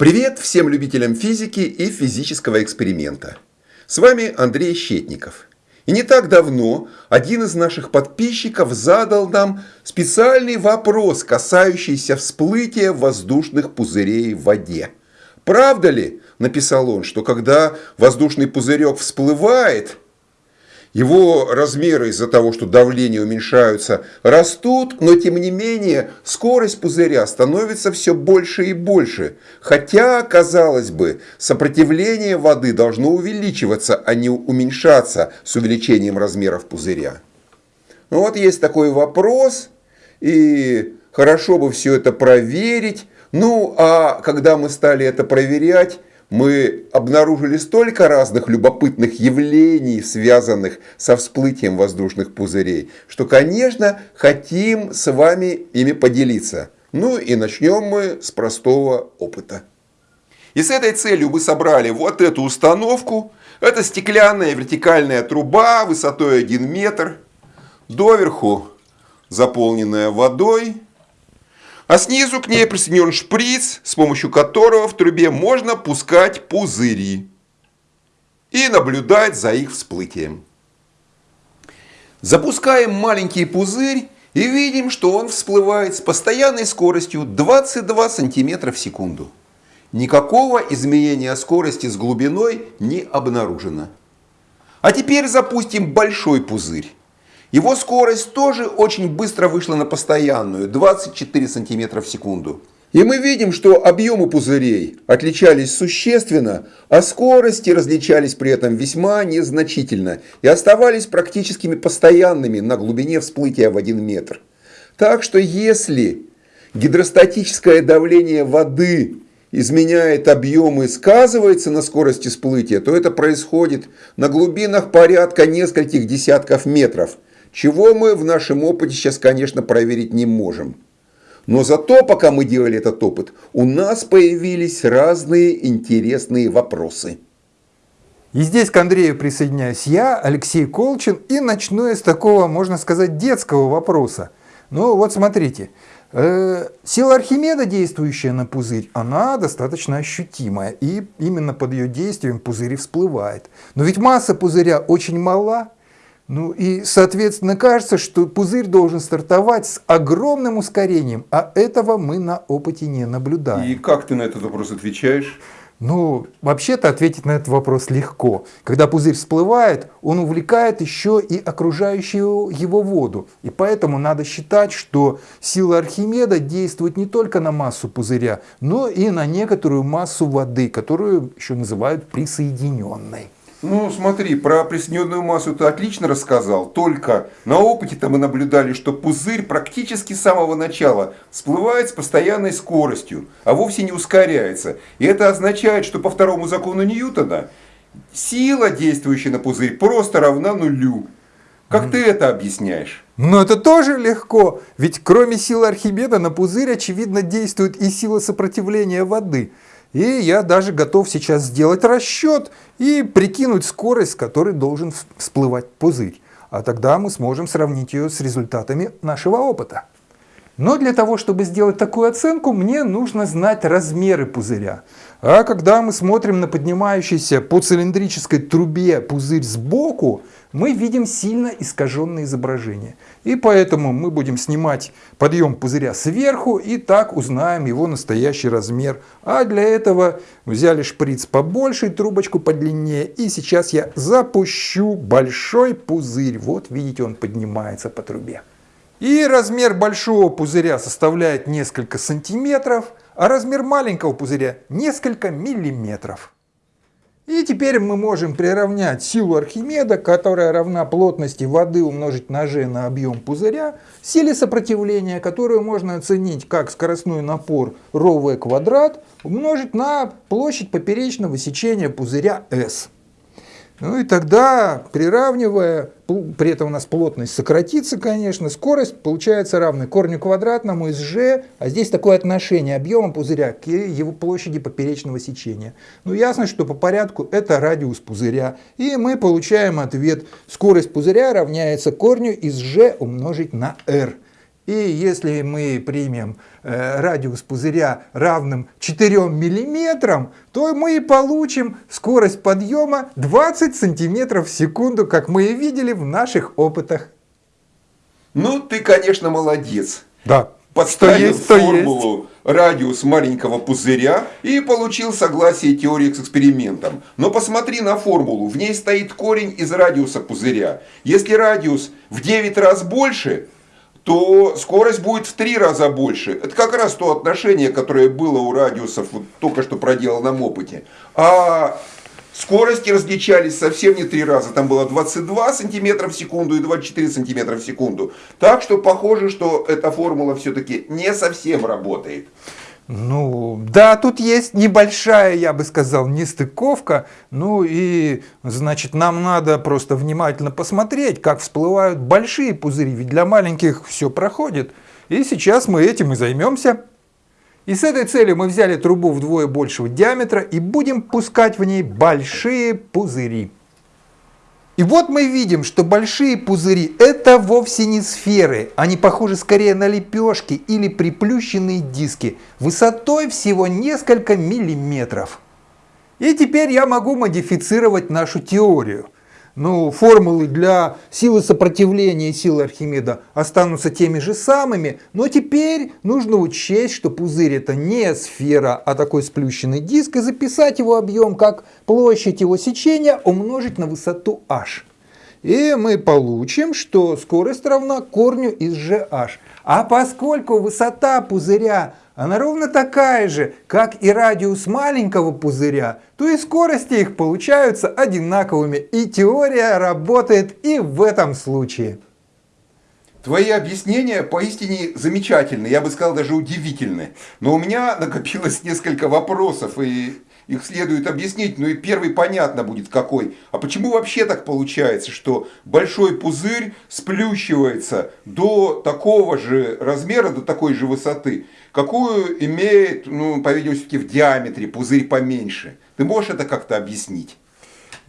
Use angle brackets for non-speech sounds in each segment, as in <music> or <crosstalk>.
Привет всем любителям физики и физического эксперимента. С вами Андрей Щетников. И не так давно один из наших подписчиков задал нам специальный вопрос, касающийся всплытия воздушных пузырей в воде. Правда ли, написал он, что когда воздушный пузырек всплывает, его размеры из-за того, что давление уменьшаются, растут, но тем не менее скорость пузыря становится все больше и больше. Хотя, казалось бы, сопротивление воды должно увеличиваться, а не уменьшаться с увеличением размеров пузыря. Ну вот есть такой вопрос, и хорошо бы все это проверить. Ну, а когда мы стали это проверять, мы обнаружили столько разных любопытных явлений, связанных со всплытием воздушных пузырей, что, конечно, хотим с вами ими поделиться. Ну и начнем мы с простого опыта. И с этой целью мы собрали вот эту установку. Это стеклянная вертикальная труба высотой 1 метр, доверху заполненная водой а снизу к ней присоединен шприц, с помощью которого в трубе можно пускать пузыри и наблюдать за их всплытием. Запускаем маленький пузырь и видим, что он всплывает с постоянной скоростью 22 см в секунду. Никакого изменения скорости с глубиной не обнаружено. А теперь запустим большой пузырь. Его скорость тоже очень быстро вышла на постоянную, 24 см в секунду. И мы видим, что объемы пузырей отличались существенно, а скорости различались при этом весьма незначительно и оставались практически постоянными на глубине всплытия в 1 метр. Так что если гидростатическое давление воды изменяет объем и сказывается на скорости всплытия, то это происходит на глубинах порядка нескольких десятков метров – чего мы в нашем опыте сейчас, конечно, проверить не можем. Но зато, пока мы делали этот опыт, у нас появились разные интересные вопросы. И здесь к Андрею присоединяюсь я, Алексей Колчин, и начну я с такого, можно сказать, детского вопроса. Ну вот смотрите, э, сила Архимеда, действующая на пузырь, она достаточно ощутимая, и именно под ее действием пузырь всплывает. Но ведь масса пузыря очень мала, ну и, соответственно, кажется, что пузырь должен стартовать с огромным ускорением, а этого мы на опыте не наблюдаем. И как ты на этот вопрос отвечаешь? Ну, вообще-то ответить на этот вопрос легко. Когда пузырь всплывает, он увлекает еще и окружающую его воду. И поэтому надо считать, что сила Архимеда действует не только на массу пузыря, но и на некоторую массу воды, которую еще называют присоединенной. Ну, смотри, про присоединенную массу ты отлично рассказал, только на опыте-то мы наблюдали, что пузырь практически с самого начала всплывает с постоянной скоростью, а вовсе не ускоряется. И это означает, что по второму закону Ньютона сила, действующая на пузырь, просто равна нулю. Как ты это объясняешь? Ну это тоже легко, ведь кроме силы Архимеда на пузырь очевидно действует и сила сопротивления воды – и я даже готов сейчас сделать расчет и прикинуть скорость, с которой должен всплывать пузырь. А тогда мы сможем сравнить ее с результатами нашего опыта. Но для того, чтобы сделать такую оценку, мне нужно знать размеры пузыря. А когда мы смотрим на поднимающийся по цилиндрической трубе пузырь сбоку, мы видим сильно искаженное изображение. И поэтому мы будем снимать подъем пузыря сверху и так узнаем его настоящий размер. А для этого взяли шприц побольше, трубочку подлиннее. И сейчас я запущу большой пузырь. Вот видите, он поднимается по трубе. И размер большого пузыря составляет несколько сантиметров, а размер маленького пузыря несколько миллиметров. И теперь мы можем приравнять силу Архимеда, которая равна плотности воды умножить на g на объем пузыря, силе сопротивления, которую можно оценить как скоростной напор ρv квадрат, умножить на площадь поперечного сечения пузыря S. Ну и тогда, приравнивая, при этом у нас плотность сократится, конечно, скорость получается равной корню квадратному из g, а здесь такое отношение объема пузыря к его площади поперечного сечения. Ну ясно, что по порядку это радиус пузыря, и мы получаем ответ. Скорость пузыря равняется корню из g умножить на r. И если мы примем э, радиус пузыря равным 4 миллиметрам, то мы и получим скорость подъема 20 сантиметров в секунду, как мы и видели в наших опытах. Ну, ты, конечно, молодец. Да. Подставил что есть, формулу есть. радиус маленького пузыря и получил согласие теории с экспериментом. Но посмотри на формулу. В ней стоит корень из радиуса пузыря. Если радиус в 9 раз больше, то скорость будет в 3 раза больше. Это как раз то отношение, которое было у радиусов вот только что проделанном опыте. А Скорости различались совсем не три раза. Там было 22 сантиметра в секунду и 24 сантиметра в секунду. Так что похоже, что эта формула все-таки не совсем работает. Ну, да, тут есть небольшая, я бы сказал, нестыковка. Ну и, значит, нам надо просто внимательно посмотреть, как всплывают большие пузыри. Ведь для маленьких все проходит. И сейчас мы этим и займемся. И с этой целью мы взяли трубу вдвое большего диаметра и будем пускать в ней большие пузыри. И вот мы видим, что большие пузыри это вовсе не сферы, они похожи скорее на лепешки или приплющенные диски высотой всего несколько миллиметров. И теперь я могу модифицировать нашу теорию – ну, формулы для силы сопротивления и силы Архимеда останутся теми же самыми, но теперь нужно учесть, что пузырь это не сфера, а такой сплющенный диск, и записать его объем как площадь его сечения умножить на высоту h. И мы получим, что скорость равна корню из gh. А поскольку высота пузыря она ровно такая же, как и радиус маленького пузыря, то и скорости их получаются одинаковыми, и теория работает и в этом случае. Твои объяснения поистине замечательны, я бы сказал даже удивительны. Но у меня накопилось несколько вопросов, и их следует объяснить. Ну и первый понятно будет какой. А почему вообще так получается, что большой пузырь сплющивается до такого же размера, до такой же высоты, какую имеет, ну, по-видимому, в диаметре пузырь поменьше? Ты можешь это как-то объяснить?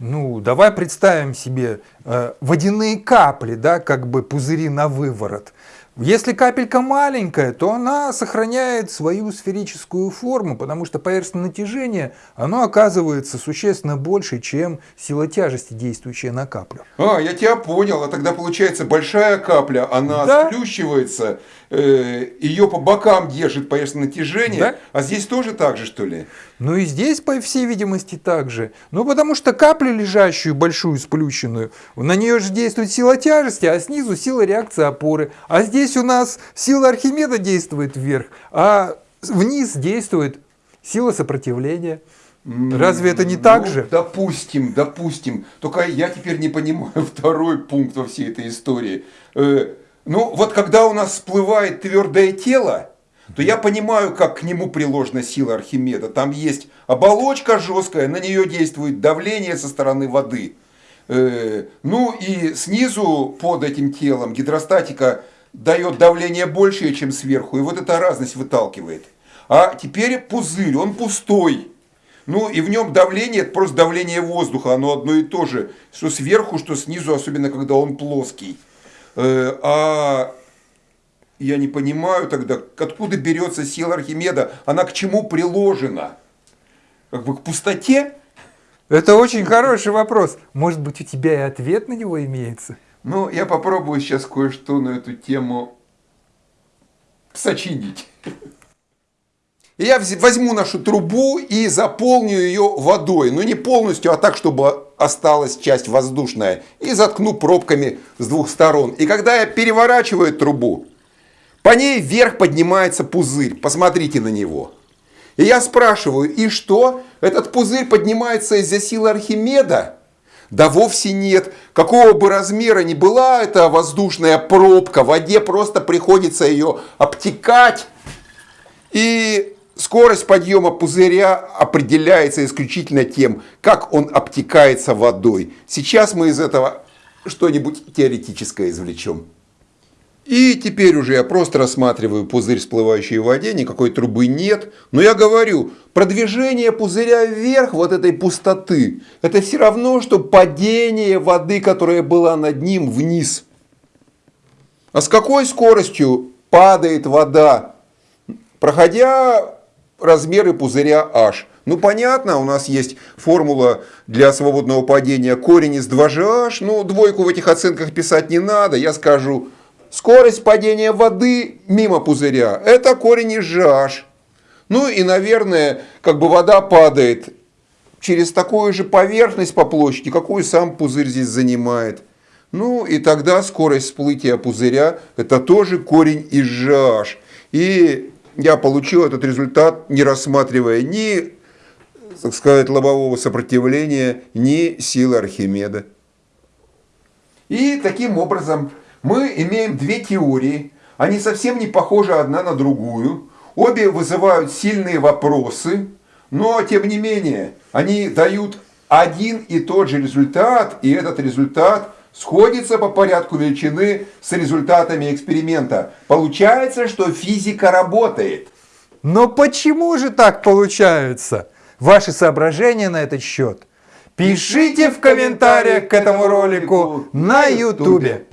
Ну, давай представим себе э, водяные капли, да, как бы пузыри на выворот. Если капелька маленькая, то она сохраняет свою сферическую форму, потому что поверхностное натяжение оно оказывается существенно больше, чем сила тяжести, действующая на каплю. А, я тебя понял. А тогда получается большая капля, она да? сплющивается, э, ее по бокам держит поверхностное натяжение, да? а здесь тоже так же, что ли? Ну и здесь, по всей видимости, так же. Ну потому что лежащую большую, сплющенную, на нее же действует сила тяжести, а снизу сила реакции опоры. А здесь у нас сила Архимеда действует вверх, а вниз действует сила сопротивления. Разве это не так ну, же? Допустим, допустим. Только я теперь не понимаю <laughs> второй пункт во всей этой истории. Э, ну, вот когда у нас всплывает твердое тело, то я понимаю, как к нему приложена сила Архимеда. Там есть оболочка жесткая, на нее действует давление со стороны воды. Э, ну и снизу под этим телом гидростатика дает давление большее, чем сверху, и вот эта разность выталкивает. А теперь пузырь, он пустой. Ну и в нем давление, это просто давление воздуха, оно одно и то же, что сверху, что снизу, особенно когда он плоский. Э, а я не понимаю тогда, откуда берется сила Архимеда, она к чему приложена? Как бы к пустоте? Это очень хороший вопрос. Может быть, у тебя и ответ на него имеется? Ну, я попробую сейчас кое-что на эту тему сочинить. Я возьму нашу трубу и заполню ее водой. Ну, не полностью, а так, чтобы осталась часть воздушная. И заткну пробками с двух сторон. И когда я переворачиваю трубу, по ней вверх поднимается пузырь. Посмотрите на него. И я спрашиваю, и что? Этот пузырь поднимается из-за силы Архимеда? Да вовсе нет. Какого бы размера ни была эта воздушная пробка, в воде просто приходится ее обтекать. И скорость подъема пузыря определяется исключительно тем, как он обтекается водой. Сейчас мы из этого что-нибудь теоретическое извлечем. И теперь уже я просто рассматриваю пузырь, всплывающий в воде, никакой трубы нет. Но я говорю, продвижение пузыря вверх вот этой пустоты, это все равно, что падение воды, которая была над ним, вниз. А с какой скоростью падает вода, проходя размеры пузыря H. Ну, понятно, у нас есть формула для свободного падения корень из 2GH. Ну, двойку в этих оценках писать не надо. Я скажу, скорость падения воды мимо пузыря – это корень из GH. Ну и, наверное, как бы вода падает через такую же поверхность по площади, какую сам пузырь здесь занимает. Ну и тогда скорость всплытия пузыря – это тоже корень из GH. И я получил этот результат, не рассматривая ни, так сказать, лобового сопротивления, ни силы Архимеда. И таким образом мы имеем две теории. Они совсем не похожи одна на другую. Обе вызывают сильные вопросы, но тем не менее они дают один и тот же результат, и этот результат сходится по порядку величины с результатами эксперимента. Получается, что физика работает. Но почему же так получается? Ваши соображения на этот счет пишите в комментариях к этому ролику на YouTube.